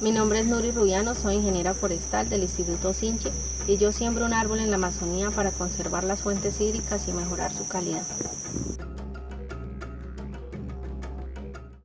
Mi nombre es Nuri Rubiano, soy ingeniera forestal del Instituto Sinche y yo siembro un árbol en la Amazonía para conservar las fuentes hídricas y mejorar su calidad.